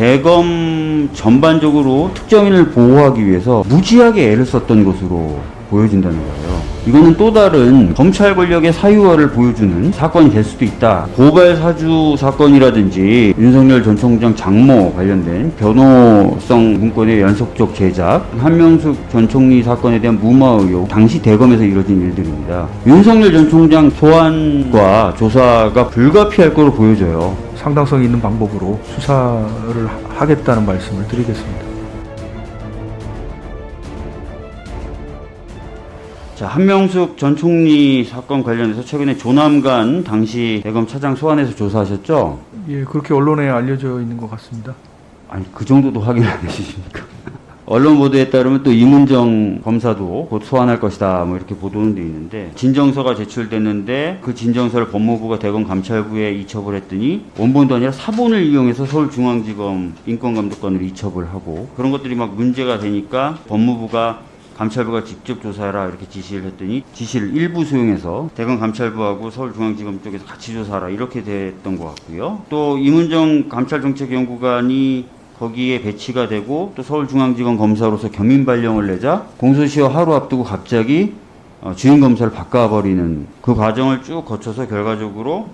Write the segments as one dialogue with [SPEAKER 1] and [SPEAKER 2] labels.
[SPEAKER 1] 대검 전반적으로 특정인을 보호하기 위해서 무지하게 애를 썼던 것으로 보여진다는 거예요. 이거는 또 다른 검찰 권력의 사유화를 보여주는 사건이 될 수도 있다. 고발 사주 사건이라든지 윤석열 전 총장 장모 관련된 변호성 문건의 연속적 제작, 한명숙 전 총리 사건에 대한 무마 의혹, 당시 대검에서 이뤄진 일들입니다. 윤석열 전 총장 소환과 조사가 불가피할 거로 보여져요.
[SPEAKER 2] 상당성 있는 방법으로 수사를 하- 하겠다는 말씀을 드리겠습니다.
[SPEAKER 1] 자, 한명숙 전 총리 사건 관련해서 최근에 조남관 당시 대검 차장 소환해서 조사하셨죠?
[SPEAKER 2] 예, 그렇게 언론에 알려져 있는 것 같습니다.
[SPEAKER 1] 아니, 그 정도도 확인 안 해주십니까? 언론 보도에 따르면 또 이문정 검사도 곧 소환할 것이다, 뭐 이렇게 보도는 돼 있는데, 진정서가 제출됐는데, 그 진정서를 법무부가 대검 감찰부에 이첩을 했더니, 원본도 아니라 사본을 이용해서 서울중앙지검 인권감독관으로 이첩을 하고, 그런 것들이 막 문제가 되니까 법무부가 감찰부가 직접 조사해라 이렇게 지시를 했더니 지시를 일부 수용해서 대검 감찰부하고 서울중앙지검 쪽에서 같이 조사하라 이렇게 됐던 것 같고요. 또 이문정 감찰정책연구관이 거기에 배치가 되고 또 서울중앙지검 검사로서 겸임 발령을 내자 공소시효 하루 앞두고 갑자기 어, 주임 검사를 바꿔버리는 그 과정을 쭉 거쳐서 결과적으로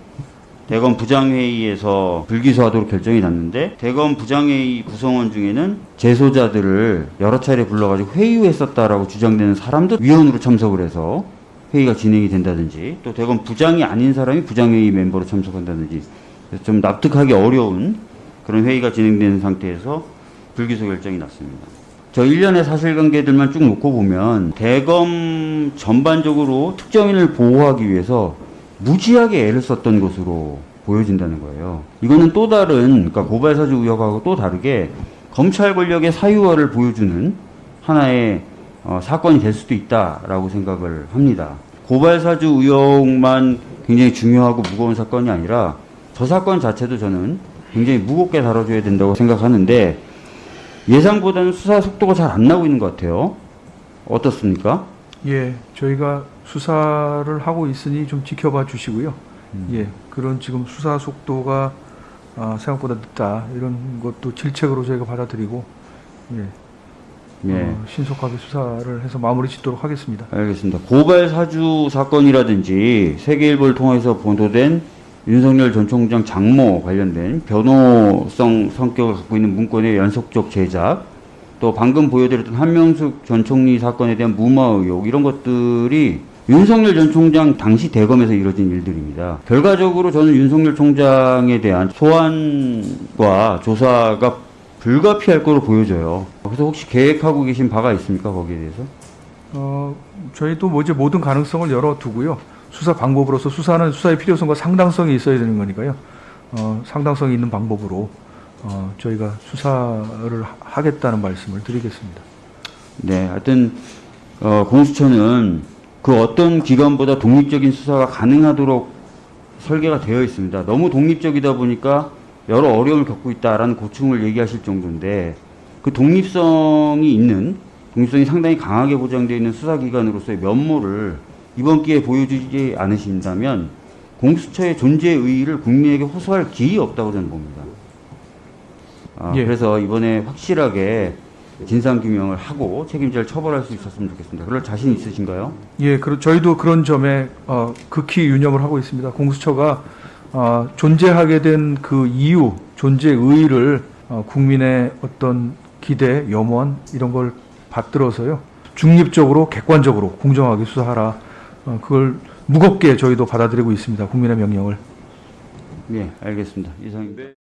[SPEAKER 1] 대검 부장회의에서 불기소하도록 결정이 났는데 대검 부장회의 구성원 중에는 재소자들을 여러 차례 불러가지고 회유했었다라고 주장되는 사람도 위원으로 참석을 해서 회의가 진행이 된다든지 또 대검 부장이 아닌 사람이 부장회의 멤버로 참석한다든지 좀 납득하기 어려운 그런 회의가 진행되는 상태에서 불기소 결정이 났습니다. 저 일련의 사실관계들만 쭉 놓고 보면 대검 전반적으로 특정인을 보호하기 위해서 무지하게 애를 썼던 것으로 보여진다는 거예요. 이거는 또 다른 그러니까 고발사주 의혹하고 또 다르게 검찰 권력의 사유화를 보여주는 하나의 어, 사건이 될 수도 있다라고 생각을 합니다. 고발사주 의혹만 굉장히 중요하고 무거운 사건이 아니라 저 사건 자체도 저는 굉장히 무겁게 다뤄줘야 된다고 생각하는데 예상보다는 수사 속도가 잘 안 나고 있는 것 같아요. 어떻습니까?
[SPEAKER 2] 예, 저희가 수사를 하고 있으니 좀 지켜봐 주시고요. 예, 그런 지금 수사 속도가 아, 생각보다 늦다 이런 것도 질책으로 저희가 받아들이고 예,
[SPEAKER 1] 예.
[SPEAKER 2] 어, 신속하게 수사를 해서 마무리 짓도록 하겠습니다.
[SPEAKER 1] 알겠습니다. 고발 사주 사건이라든지 세계일보를 통해서 보도된 윤석열 전 총장 장모 관련된 변호성 성격을 갖고 있는 문건의 연속적 제작, 또 방금 보여드렸던 한명숙 전 총리 사건에 대한 무마 의혹 이런 것들이 윤석열 전 총장 당시 대검에서 이뤄진 일들입니다. 결과적으로 저는 윤석열 총장에 대한 소환과 조사가 불가피할 거로 보여져요. 그래서 혹시 계획하고 계신 바가 있습니까 거기에 대해서?
[SPEAKER 2] 어, 저희도 뭐 이제 모든 가능성을 열어두고요. 수사 방법으로서 수사는 수사의 필요성과 상당성이 있어야 되는 거니까요. 어, 상당성이 있는 방법으로 어, 저희가 수사를 하- 하겠다는 말씀을 드리겠습니다.
[SPEAKER 1] 네, 하여튼 어, 공수처는 그 어떤 기관보다 독립적인 수사가 가능하도록 설계가 되어 있습니다. 너무 독립적이다 보니까 여러 어려움을 겪고 있다라는 고충을 얘기하실 정도인데 그 독립성이 있는 독립성이 상당히 강하게 보장되어 있는 수사기관으로서의 면모를 이번 기회에 보여주지 않으신다면 공수처의 존재 의의를 국민에게 호소할 길이 없다고 저는 봅니다. 아,
[SPEAKER 2] 예.
[SPEAKER 1] 그래서 이번에 확실하게 진상규명을 하고 책임자를 처벌할 수 있었으면 좋겠습니다. 그럴 자신 있으신가요?
[SPEAKER 2] 예, 그 저희도 그런 점에 어, 극히 유념을 하고 있습니다. 공수처가 어, 존재하게 된 그 이유, 존재 의의를 어, 국민의 어떤 기대, 염원 이런 걸 받들어서요 중립적으로, 객관적으로, 공정하게 수사하라. 어, 그걸 무겁게 저희도 받아들이고 있습니다. 국민의 명령을.
[SPEAKER 1] 네, 알겠습니다. 이상입니다.